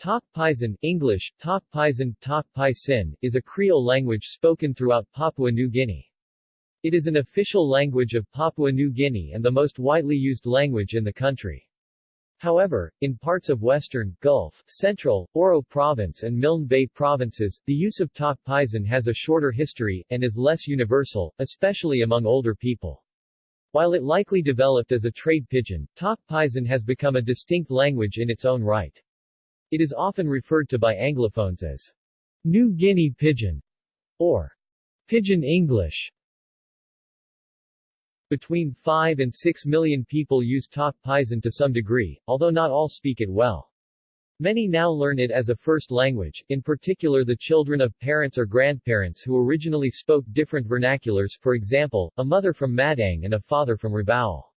Tok Pisin English, Tok Pisin, Tok Pai Sin, is a Creole language spoken throughout Papua New Guinea. It is an official language of Papua New Guinea and the most widely used language in the country. However, in parts of Western, Gulf, Central, Oro Province and Milne Bay provinces, the use of Tok Pisin has a shorter history, and is less universal, especially among older people. While it likely developed as a trade pidgin, Tok Pisin has become a distinct language in its own right. It is often referred to by Anglophones as New Guinea Pidgin or Pidgin English. Between 5 and 6 million people use Tok Pisin to some degree, although not all speak it well. Many now learn it as a first language, in particular the children of parents or grandparents who originally spoke different vernaculars, for example, a mother from Madang and a father from Rabaul.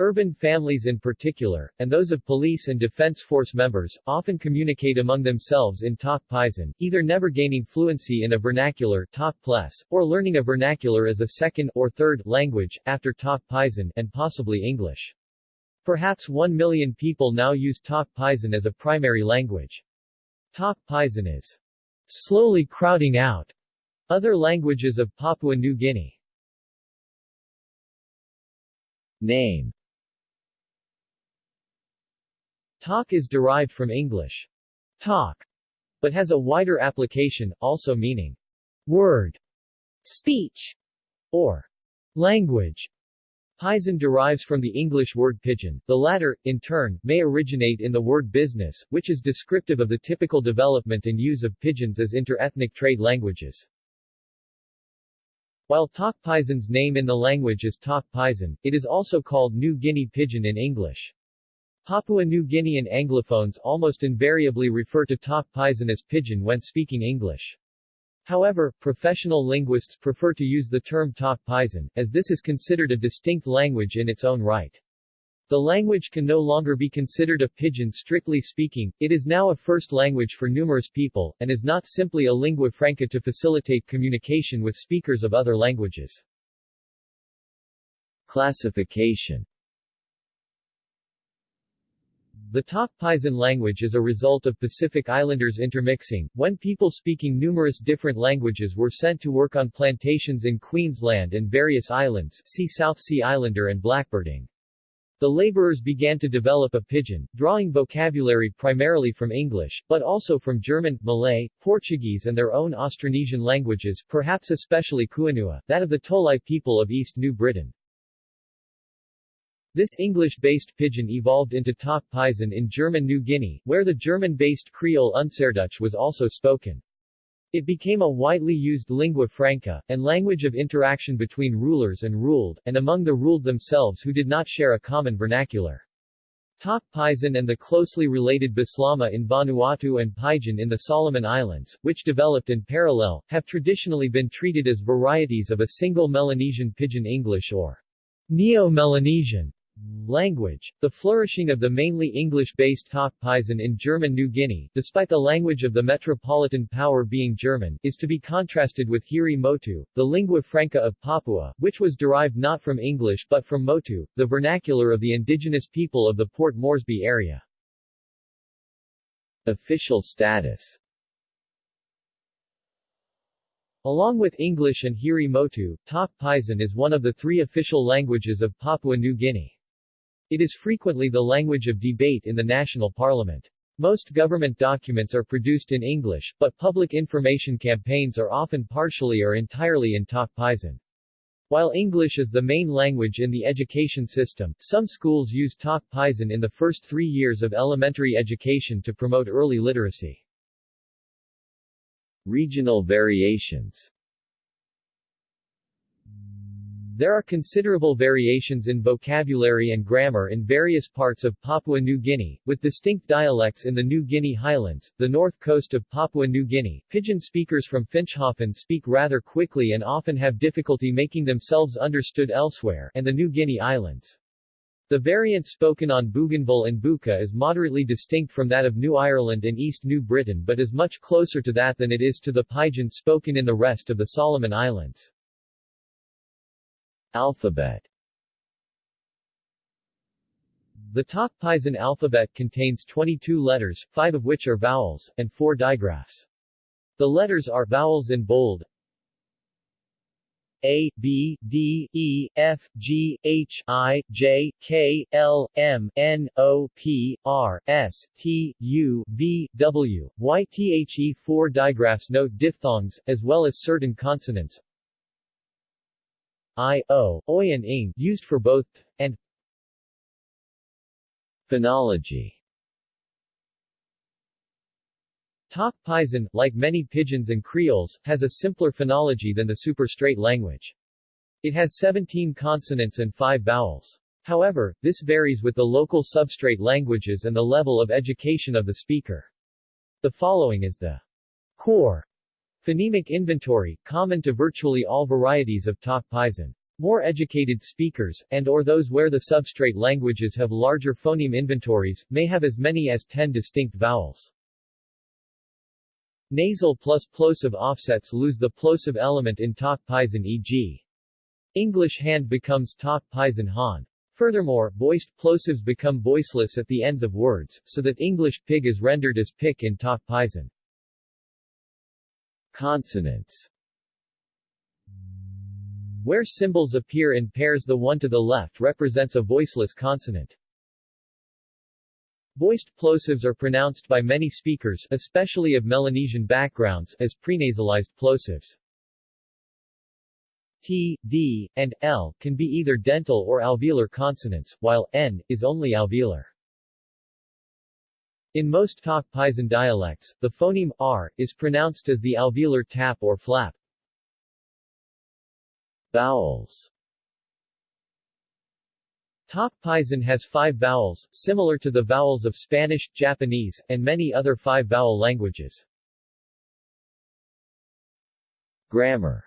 Urban families in particular, and those of police and defense force members, often communicate among themselves in Tok Pisin, either never gaining fluency in a vernacular Tok Ples, or learning a vernacular as a second or third language, after Tok Pisin, and possibly English. Perhaps 1 million people now use Tok Pisin as a primary language. Tok Pisin is slowly crowding out other languages of Papua New Guinea. Name Talk is derived from English talk, but has a wider application, also meaning word, speech, or language. Pisin derives from the English word pidgin. The latter, in turn, may originate in the word business, which is descriptive of the typical development and use of pidgins as inter-ethnic trade languages. While Tok Pisin's name in the language is Tok Pisin, it is also called New Guinea Pidgin in English. Papua New Guinean Anglophones almost invariably refer to Tok Pisin as pidgin when speaking English. However, professional linguists prefer to use the term Tok Pisin, as this is considered a distinct language in its own right. The language can no longer be considered a pidgin strictly speaking, it is now a first language for numerous people, and is not simply a lingua franca to facilitate communication with speakers of other languages. Classification the Tok Pisin language is a result of Pacific Islanders intermixing, when people speaking numerous different languages were sent to work on plantations in Queensland and various islands see South Sea Islander and Blackbirding. The laborers began to develop a pidgin, drawing vocabulary primarily from English, but also from German, Malay, Portuguese and their own Austronesian languages, perhaps especially Kuanua, that of the Tolai people of East New Britain. This English-based pidgin evolved into Tok Pisin in German New Guinea, where the German-based Creole Unserdeutsch was also spoken. It became a widely used lingua franca, and language of interaction between rulers and ruled, and among the ruled themselves who did not share a common vernacular. Tok Pisin and the closely related Bislama in Vanuatu and Pidgin in the Solomon Islands, which developed in parallel, have traditionally been treated as varieties of a single Melanesian Pidgin English or Neo-Melanesian Language. The flourishing of the mainly English-based Tok Pisin in German New Guinea, despite the language of the metropolitan power being German, is to be contrasted with Hiri Motu, the lingua franca of Papua, which was derived not from English but from Motu, the vernacular of the indigenous people of the Port Moresby area. Official status Along with English and Hiri Motu, Tok Pisin is one of the three official languages of Papua New Guinea. It is frequently the language of debate in the national parliament. Most government documents are produced in English, but public information campaigns are often partially or entirely in Tok Pisin. While English is the main language in the education system, some schools use Tok Pisin in the first three years of elementary education to promote early literacy. Regional variations there are considerable variations in vocabulary and grammar in various parts of Papua New Guinea, with distinct dialects in the New Guinea highlands, the north coast of Papua New Guinea. Pidgin speakers from Finschhafen speak rather quickly and often have difficulty making themselves understood elsewhere, and the New Guinea Islands. The variant spoken on Bougainville and Buka is moderately distinct from that of New Ireland and East New Britain but is much closer to that than it is to the Pidgin spoken in the rest of the Solomon Islands. Alphabet. The Tok Pisin alphabet contains 22 letters, five of which are vowels, and four digraphs. The letters are vowels in bold. A, B, D, E, F, G, H, I, J, K, L, M, N, O, P, R, S, T, U, V, W, Y, The four digraphs note diphthongs, as well as certain consonants I, O, Oi and Ing, used for both, and Phonology Tok Pisin, like many pidgins and creoles, has a simpler phonology than the superstrate language. It has 17 consonants and 5 vowels. However, this varies with the local substrate languages and the level of education of the speaker. The following is the core phonemic inventory, common to virtually all varieties of Tok Pisin. More educated speakers, and or those where the substrate languages have larger phoneme inventories, may have as many as 10 distinct vowels. Nasal plus plosive offsets lose the plosive element in Tok Pisin e.g. English hand becomes Tok Pisin Han. Furthermore, voiced plosives become voiceless at the ends of words, so that English pig is rendered as pick in Tok Pisin. Consonants where symbols appear in pairs the one to the left represents a voiceless consonant. Voiced plosives are pronounced by many speakers, especially of Melanesian backgrounds, as prenasalized plosives. T, D, and L can be either dental or alveolar consonants, while N is only alveolar. In most Tok Pisin dialects, the phoneme R is pronounced as the alveolar tap or flap. Vowels Tok Pisin has five vowels, similar to the vowels of Spanish, Japanese, and many other five-vowel languages. Grammar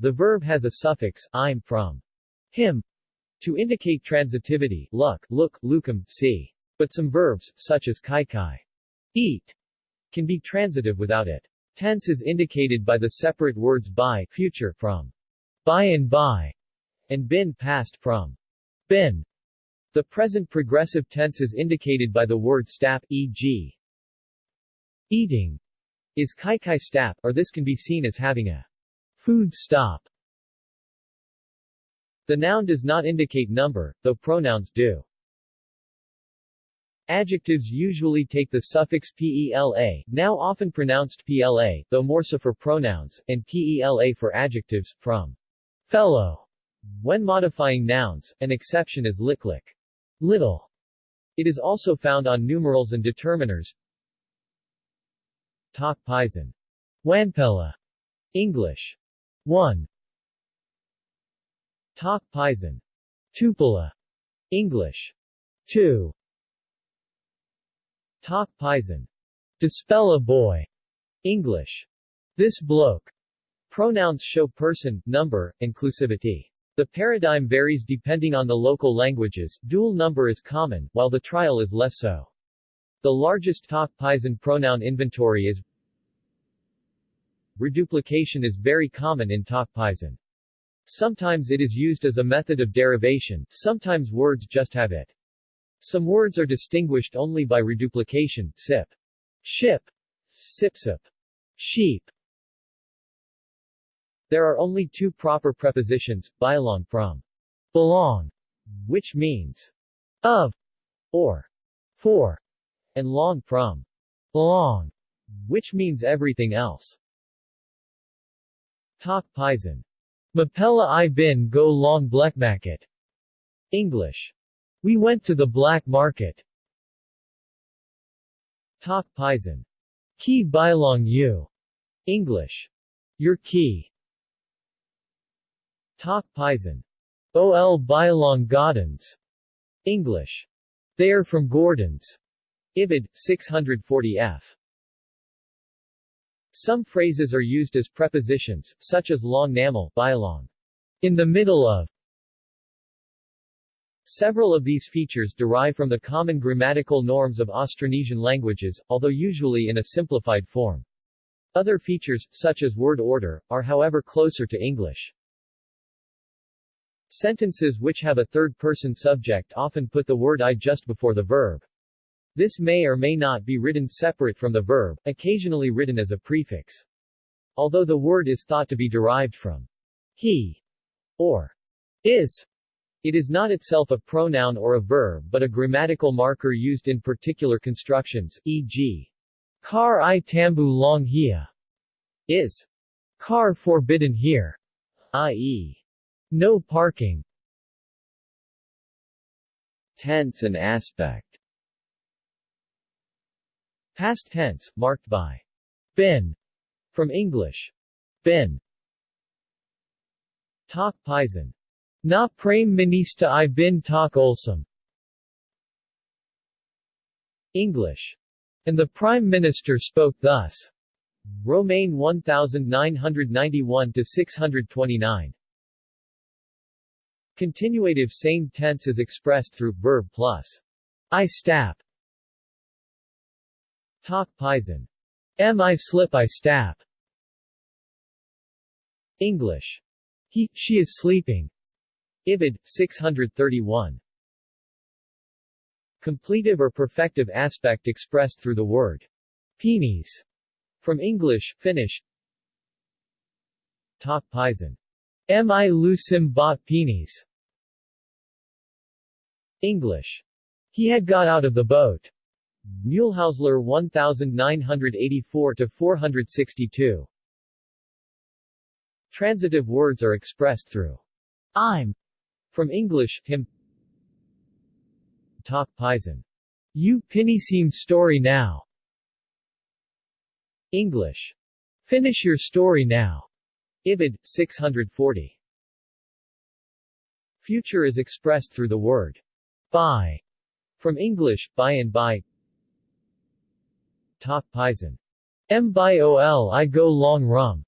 The verb has a suffix, im from him, to indicate transitivity, luck, look, lukim, see. But some verbs, such as kai kai, eat, can be transitive without it. Tense is indicated by the separate words by future from by and by and bin past from bin. The present progressive tense is indicated by the word stap, e.g. eating is kai kai stap, or this can be seen as having a food stop. The noun does not indicate number, though pronouns do. Adjectives usually take the suffix pela, now often pronounced pla, though more so for pronouns, and pela for adjectives, from fellow. When modifying nouns, an exception is liklik, little. It is also found on numerals and determiners. Tok Pisin. Wanpela. English. 1. Tok Pisin. Tupela. English. 2. Tok Pisin. Dispel a boy. English. This bloke. Pronouns show person, number, inclusivity. The paradigm varies depending on the local languages, dual number is common, while the trial is less so. The largest Tok Pisin pronoun inventory is Reduplication is very common in Tok Pisin. Sometimes it is used as a method of derivation, sometimes words just have it. Some words are distinguished only by reduplication, sip, ship, sipsip, sheep. There are only two proper prepositions, belong from belong, which means of or for, and long from belong, which means everything else. Tok Pisin. Mapella i bin go long blekmaket. English. We went to the black market. Tok Pisin. Key Bilong you. English. Your key. Tok Pisin. OL Bilong Gordons. English. They are from Gordons. Ibid, 640f. Some phrases are used as prepositions, such as long namal, bilong. In the middle of, Several of these features derive from the common grammatical norms of Austronesian languages, although usually in a simplified form. Other features, such as word order, are however closer to English. Sentences which have a third-person subject often put the word I just before the verb. This may or may not be written separate from the verb, occasionally written as a prefix. Although the word is thought to be derived from he or is, it is not itself a pronoun or a verb but a grammatical marker used in particular constructions, e.g. Car i tambu long hia is car forbidden here, i.e. no parking. Tense and aspect Past tense, marked by been, from English been. Tok Pisin Na Prime Minista I bin Tak Olsum English. And the Prime Minister spoke thus. Romaine 1991-629 Continuative same tense is expressed through verb plus I stap Tok Pisin. M I slip I stap English. He, she is sleeping. Ibid, 631. Completive or perfective aspect expressed through the word pinis. From English, finish. Tok Pisin. Mi lusim bot pinis. English. He had got out of the boat. Mühlhäusler 1984-462. Transitive words are expressed through I'm from English, him Tok Pisin. You seem story now. English. Finish your story now. Ibid, 640. Future is expressed through the word by, from English, by and by. Tok Pisin. Mbol I go long rum.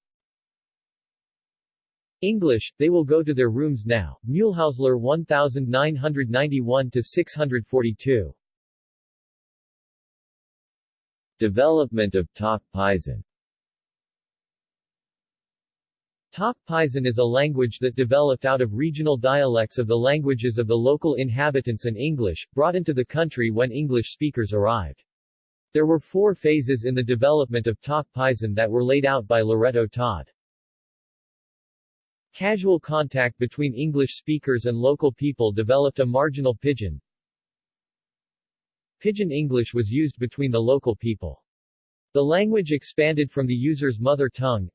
English, they will go to their rooms now. Mühlhäusler 1991-642 Development of Tok Pisin Tok Pisin is a language that developed out of regional dialects of the languages of the local inhabitants and English, brought into the country when English speakers arrived. There were four phases in the development of Tok Pisin that were laid out by Loreto Todd. Casual contact between English speakers and local people developed a marginal pidgin. Pidgin English was used between the local people. The language expanded from the user's mother tongue.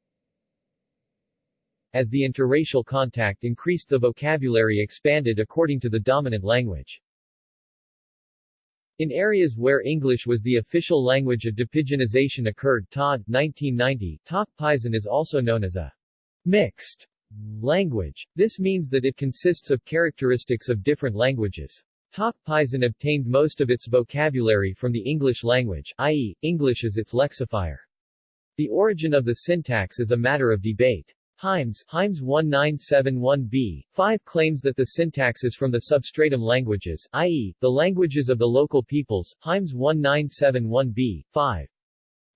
As the interracial contact increased the vocabulary expanded according to the dominant language. In areas where English was the official language a depidginization occurred Todd, 1990, Tok Pisin is also known as a mixed Language. This means that it consists of characteristics of different languages. Tok Pisin obtained most of its vocabulary from the English language, i.e., English is its lexifier. The origin of the syntax is a matter of debate. Hymes, Hymes 1971b, 5 claims that the syntax is from the substratum languages, i.e., the languages of the local peoples, Hymes 1971b, 5.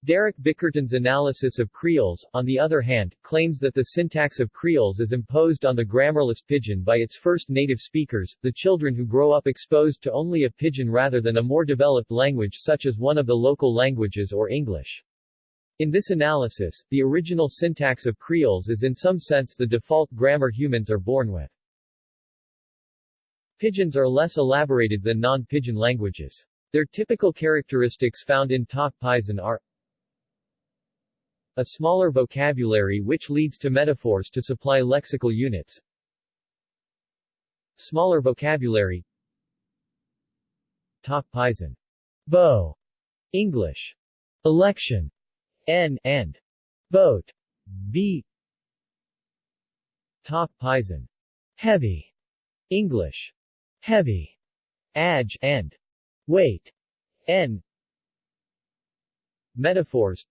Derek Bickerton's analysis of creoles, on the other hand, claims that the syntax of creoles is imposed on the grammarless pidgin by its first native speakers, the children who grow up exposed to only a pidgin rather than a more developed language such as one of the local languages or English. In this analysis, the original syntax of creoles is in some sense the default grammar humans are born with. Pidgins are less elaborated than non-pidgin languages. Their typical characteristics found in Tok Pisin are a smaller vocabulary which leads to metaphors to supply lexical units. Smaller vocabulary Tok Pisin. Bo. English. Election. N and vote. B. Tok Pisin. Heavy. English. Heavy. Adj and weight. N. Metaphors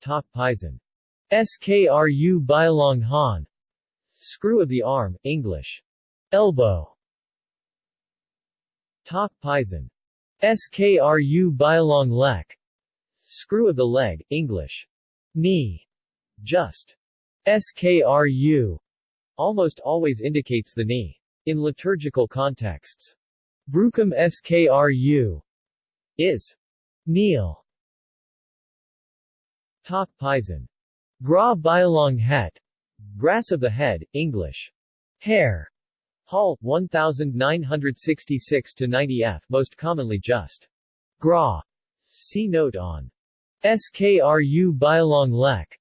Tok Pisin. Skru Bilong Han. Screw of the arm, English. Elbow. Tok Pisin. Skru Bilong Lek. Screw of the leg, English. Knee. Just. Skru. almost always indicates the knee. In liturgical contexts, brukim skru is kneel. Tok Pisin. Gra Bilong Het. Grass of the head, English. Hair. Hall, 1966 to 90 f, most commonly just. Gra. See note on. Skru Bilong Lek.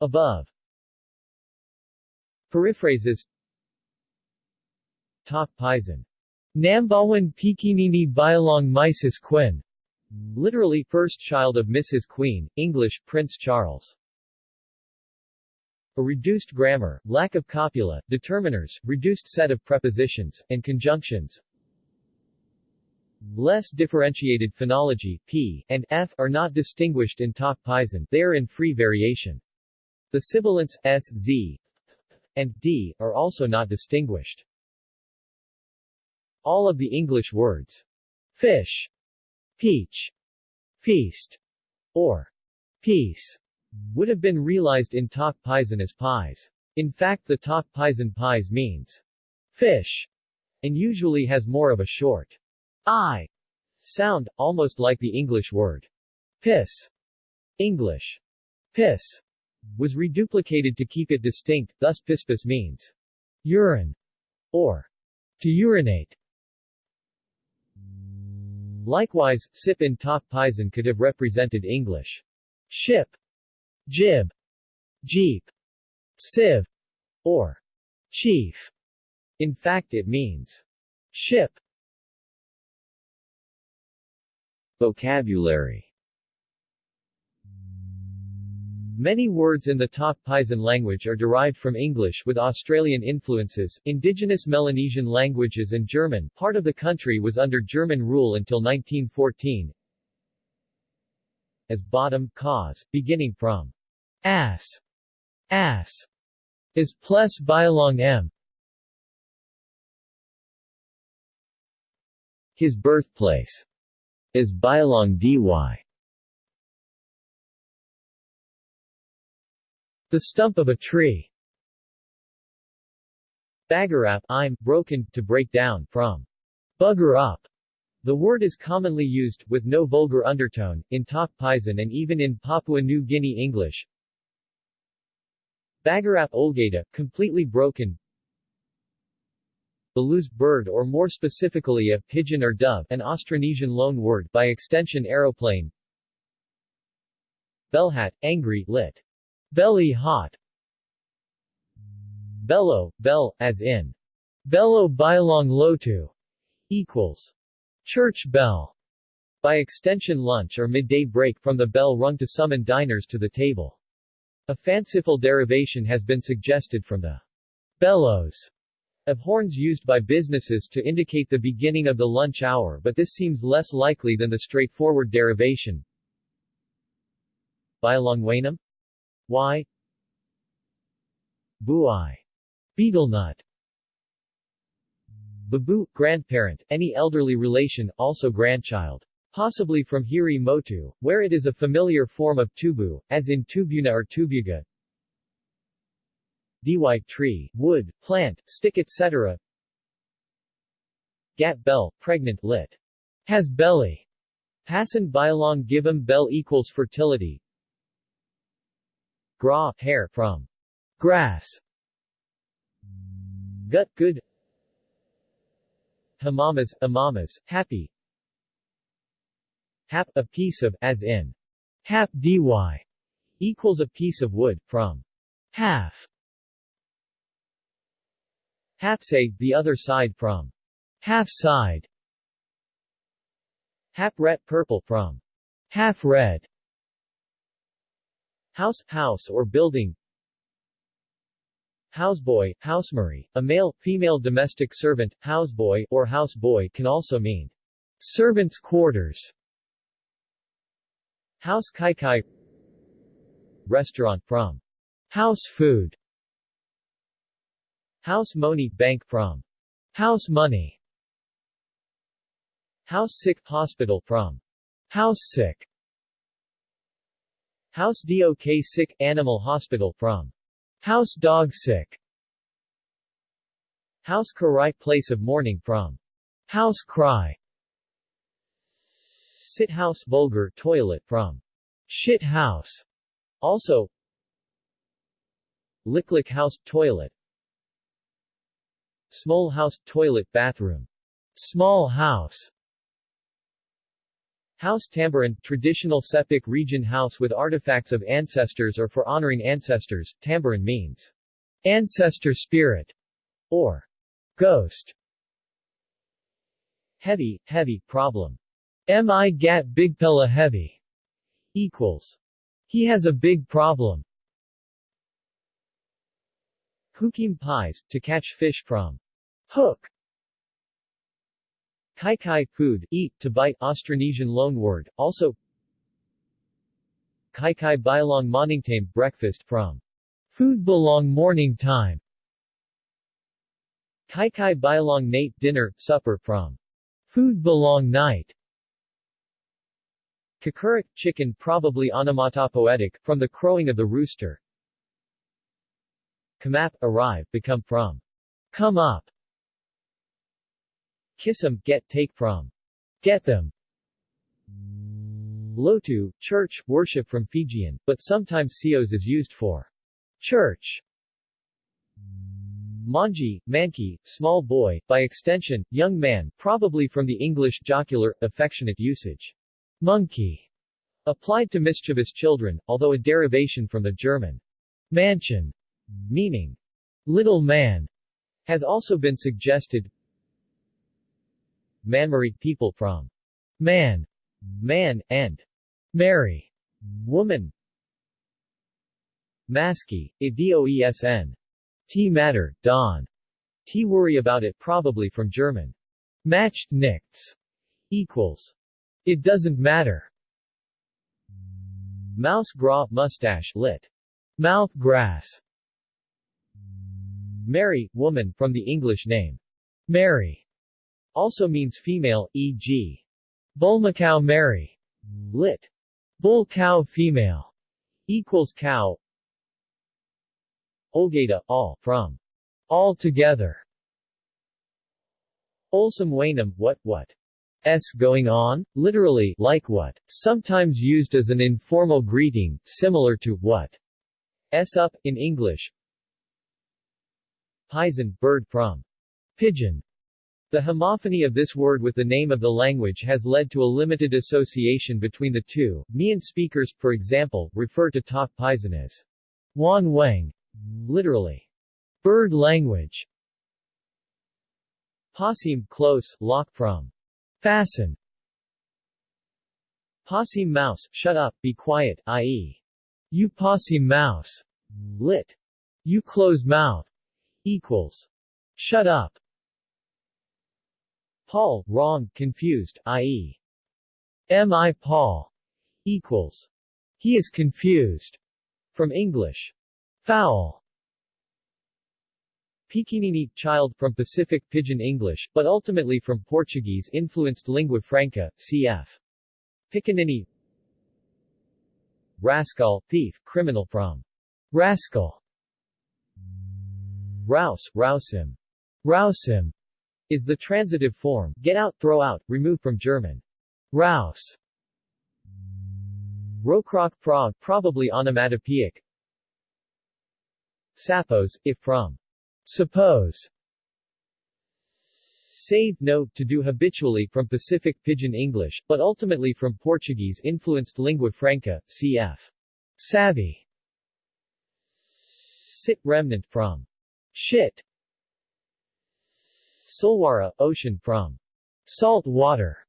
Above. Periphrases Tok Pisin. Nambawan Pikinini Bilong Mises Quinn. Literally, first child of Mrs. Queen, English, Prince Charles. A reduced grammar, lack of copula, determiners, reduced set of prepositions, and conjunctions. Less differentiated phonology, p, and f, are not distinguished in Tok Pisin, they are in free variation. The sibilants, s, z, and d, are also not distinguished. All of the English words fish, peach, feast, or peace would have been realized in Tok Pisin as pies. In fact the Tok Pisin pies means fish, and usually has more of a short i sound, almost like the English word piss. English piss was reduplicated to keep it distinct, thus pispis means urine, or to urinate. Likewise, sip in Tok Pisin could have represented English ship, jib, jeep, sieve, or chief. In fact it means ship. Vocabulary Many words in the Tok Pisin language are derived from English with Australian influences. Indigenous Melanesian languages and German, part of the country was under German rule until 1914. As bottom, cause, beginning from ass, ass, is plus bilong m. His birthplace is bilong dy. The stump of a tree. Bagarap I'm, broken, to break down, from bugger up. The word is commonly used, with no vulgar undertone, in Tok Pisin and even in Papua New Guinea English. Bagarap Olgada, completely broken. Balus bird or more specifically a pigeon or dove, an Austronesian loan word, by extension aeroplane. Belhat, angry, lit. Belly hot Bello, bell, as in Bello Bilong Lotu equals church bell. By extension lunch or midday break from the bell rung to summon diners to the table. A fanciful derivation has been suggested from the bellows of horns used by businesses to indicate the beginning of the lunch hour but this seems less likely than the straightforward derivation. Bialongwanum Y Buai Betel nut Babu, grandparent, any elderly relation, also grandchild. Possibly from Hiri Motu, where it is a familiar form of tubu, as in tubuna or tubuga. Dy tree, wood, plant, stick etc. Gat bell, pregnant lit. Has belly. Pasan Bilong Givem bell equals fertility. Gra, hair, from grass. Gut, good. Hamamas, amamas, happy. Hap, a piece of, as in, hap dy, equals a piece of wood, from half. Hapsay, the other side from. Half side. Hap ret purple from. Half red. House, house or building. Houseboy, housemarie, a male, female domestic servant, houseboy, or houseboy can also mean servant's quarters. House kai kai. Restaurant from. House food House money bank from. House money. House sick hospital from. House sick. House dok sick animal hospital from. House dog sick. House cry place of mourning from. House cry. Sit house vulgar toilet from. Shit house. Also Licklick house toilet Small house toilet bathroom Small house House Tamboran, traditional Sepik region house with artifacts of ancestors or for honoring ancestors. Tamboran means ancestor spirit or ghost. Heavy, heavy, problem. Mi gat bigpella heavy equals he has a big problem. Hukim pies, to catch fish from hook. Kai kai, food, eat, to bite, Austronesian loanword, also Kai kai bilong morning time, breakfast from food belong morning time. Kai kai bilong nate, dinner, supper from food belong night. Kakurik, chicken probably onomatopoetic, from the crowing of the rooster. Kamap, arrive, become from. Come up. Kissam, get, take from. Get them. Lotu, church, worship from Fijian, but sometimes sios is used for church. Manji, manki, small boy, by extension, young man, probably from the English jocular, affectionate usage. Monkey, applied to mischievous children, although a derivation from the German mansion, meaning little man, has also been suggested. Manmari, people from man, man, and Mary, woman. Maski, Idoesn. T matter, dawn. T worry about it probably from German. Macht nichts. Equals. It doesn't matter. Mouse gra, mustache, lit. Mouth grass. Mary, woman, from the English name. Mary. Also means female, e.g. Bull Bulmacau Mary. Lit. Bull cow female. Equals cow. Olgada, all, from. All together. Olsum wainum, what, what? S going on, literally, like what, sometimes used as an informal greeting, similar to what. S up, in English. Pisin, bird from. Pigeon. The homophony of this word with the name of the language has led to a limited association between the two. Mian speakers, for example, refer to Tok Pisin as Wan Wang, literally, bird language. Pasim, close, lock from. Fasten. Pasim mouse, shut up, be quiet, i.e. You pasim mouse. Lit. You close mouth. Equals. Shut up. Paul, wrong, confused, i.e. Mi Paul equals. He is confused. From English. Foul. Pikinini, child, from Pacific Pidgin English, but ultimately from Portuguese-influenced lingua franca, cf. Picanini Rascal, thief, criminal from rascal. Rouse, rousim. Rousim is the transitive form, get out, throw out, remove from German. Rouse. Rokrok frog, probably onomatopoeic. Sapos, if from. Suppose. Save, note, to do habitually from Pacific Pidgin English, but ultimately from Portuguese-influenced lingua franca, cf. Savvy. Sit remnant from. Shit. Solwara, ocean from salt water.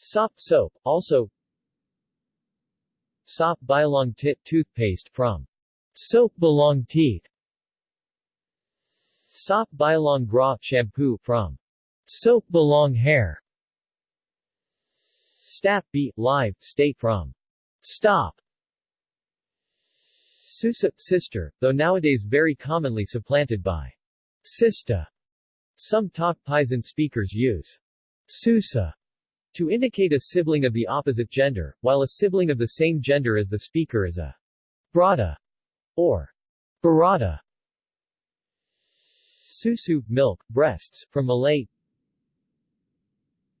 Sop soap, also Sop bilong tit toothpaste from soap belong teeth. Sop bilong gras shampoo from soap belong hair. Stap be live state from stop. Susa sister, though nowadays very commonly supplanted by Sista. Some Tok Pisin speakers use Susa to indicate a sibling of the opposite gender, while a sibling of the same gender as the speaker is a brada or barada. Susu, milk, breasts, from Malay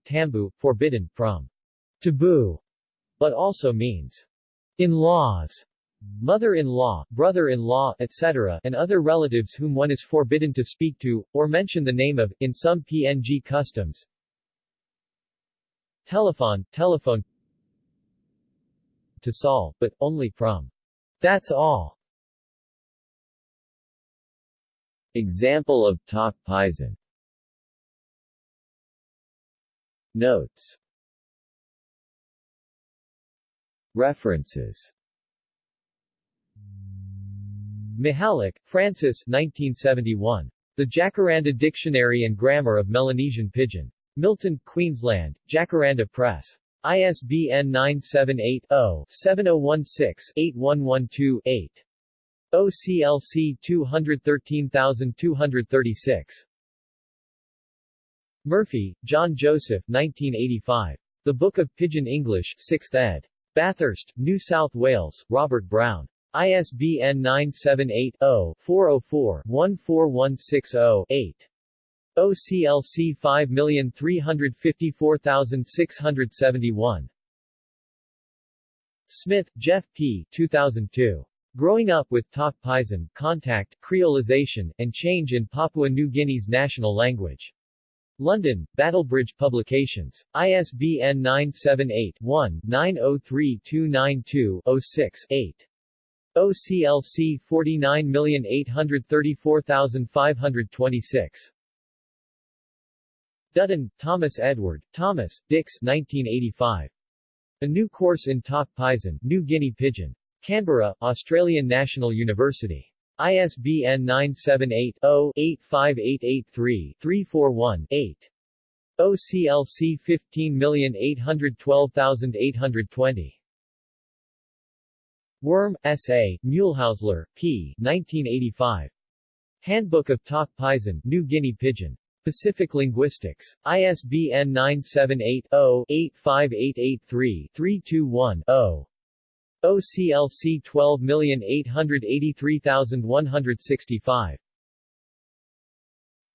Tambu, forbidden, from taboo, but also means in-laws, mother-in-law, brother-in-law, etc., and other relatives whom one is forbidden to speak to, or mention the name of, in some PNG customs. Telephone, telephone to Saul, but only from that's all. Example of Tok Pisin Notes References Mihalik, Francis 1971. The Jacaranda Dictionary and Grammar of Melanesian Pidgin. Milton, Queensland, Jacaranda Press. ISBN 978-0-7016-8112-8. OCLC 213236. Murphy, John Joseph 1985. The Book of Pidgin English 6th ed. Bathurst, New South Wales, Robert Brown. ISBN 978-0-404-14160-8. OCLC 5354671. Smith, Jeff P. 2002. Growing Up with Tok Pisin, Contact, Creolization, and Change in Papua New Guinea's National Language. London, Battlebridge Publications. ISBN 978-1-903292-06-8. OCLC 49834526. Dutton, Thomas Edward, Thomas, Dix 1985. A New Course in Tok Pisin, New Guinea Pidgin. Canberra, Australian National University. ISBN 978-0-85883-341-8. OCLC 15812820. Wurm, S.A., Muehlhausler, P. 1985. Handbook of Tok Pisin, New Guinea Pidgin. Pacific Linguistics. ISBN 978-0-85883-321-0. OCLC 12883165.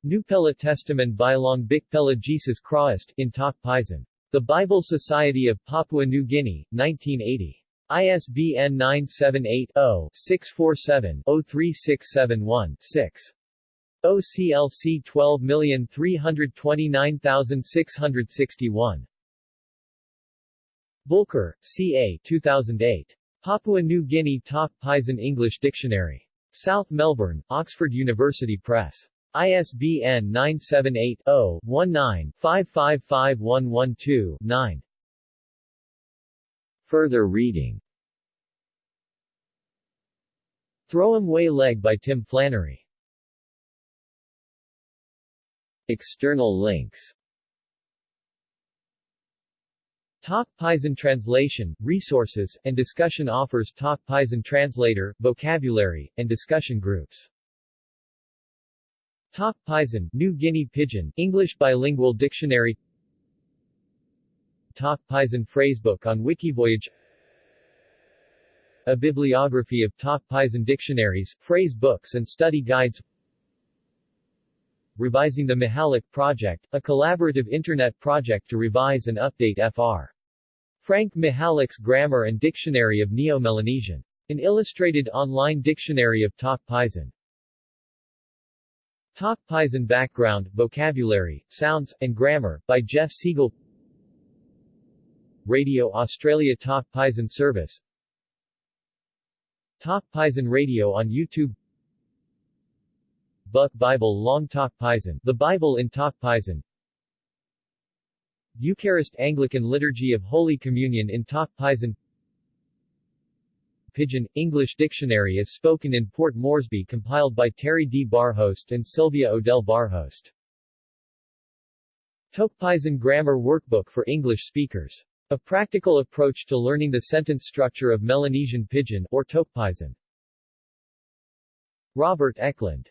Nupela Testament by Bilong Bikpela Jesus Christ, in Tok Pisin. The Bible Society of Papua New Guinea, 1980. ISBN 978-0-647-03671-6. OCLC 12329661. Volker, C.A. 2008. Papua New Guinea Tok Pisin English Dictionary. South Melbourne, Oxford University Press. ISBN 978 0 19 555112 9. Further reading Throwim Way Leg by Tim Flannery. External links Tok Pisin Translation, Resources, and Discussion offers Tok Pisin Translator, Vocabulary, and Discussion Groups. Tok Pisin, New Guinea Pidgin, English Bilingual Dictionary Tok Pisin Phrasebook on Wikivoyage A bibliography of Tok Pisin dictionaries, phrase books and study guides Revising the Mihalik Project, a collaborative internet project to revise and update Fr. Frank Mihalik's Grammar and Dictionary of Neo-Melanesian. An illustrated online dictionary of Tok Pisin. Tok Pisin Background, Vocabulary, Sounds, and Grammar, by Jeff Siegel Radio Australia Tok Pisin Service Tok Pisin Radio on YouTube Book Bible Long Tok Pisin The Bible in Tok Pisin Eucharist Anglican Liturgy of Holy Communion in Tok Pisin Pidgin, English Dictionary is spoken in Port Moresby compiled by Terry D. Barhorst and Sylvia Odell Barhorst. Tokpisin Grammar Workbook for English Speakers. A practical approach to learning the sentence structure of Melanesian Pidgin, or Tokpisin. Robert Eklund.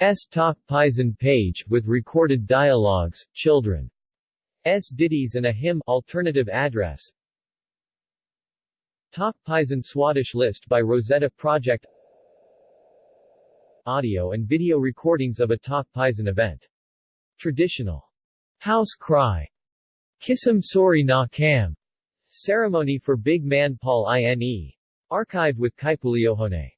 S. Tokpisin page, with recorded dialogues, children. S. ditties and a hymn, alternative address, Tok Pisin Swadesh list by Rosetta Project audio and video recordings of a Tok Pisin event. Traditional house cry, Kisam Sori na Kam, ceremony for Big Man Paul Ine, archived with Kaipuleohone.